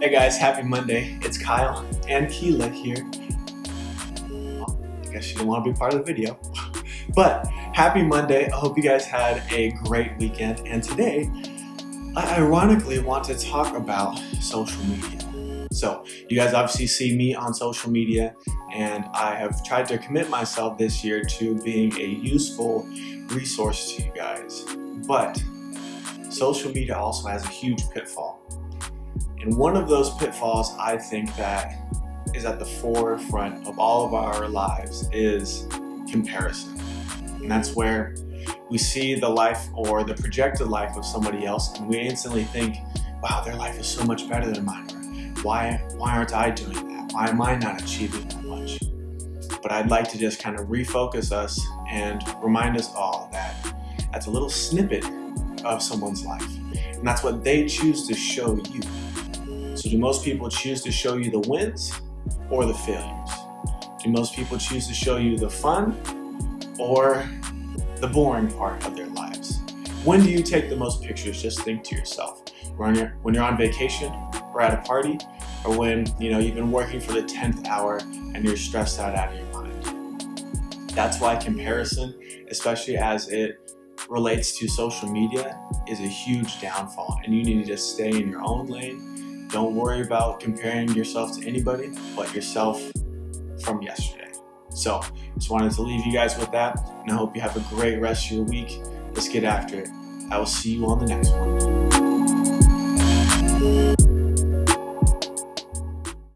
Hey guys, happy Monday. It's Kyle and Keela here. I guess you didn't want to be part of the video. but happy Monday. I hope you guys had a great weekend. And today, I ironically want to talk about social media. So you guys obviously see me on social media and I have tried to commit myself this year to being a useful resource to you guys. But social media also has a huge pitfall. And one of those pitfalls I think that is at the forefront of all of our lives is comparison. And that's where we see the life or the projected life of somebody else and we instantly think, wow, their life is so much better than mine. Why, why aren't I doing that? Why am I not achieving that much? But I'd like to just kind of refocus us and remind us all that that's a little snippet of someone's life. And that's what they choose to show you. So do most people choose to show you the wins or the failures? Do most people choose to show you the fun or the boring part of their lives? When do you take the most pictures? Just think to yourself. When you're, when you're on vacation or at a party or when you know you've been working for the 10th hour and you're stressed out out of your mind. That's why comparison, especially as it relates to social media, is a huge downfall and you need to just stay in your own lane don't worry about comparing yourself to anybody but yourself from yesterday. So just wanted to leave you guys with that and I hope you have a great rest of your week. Let's get after it. I will see you on the next one.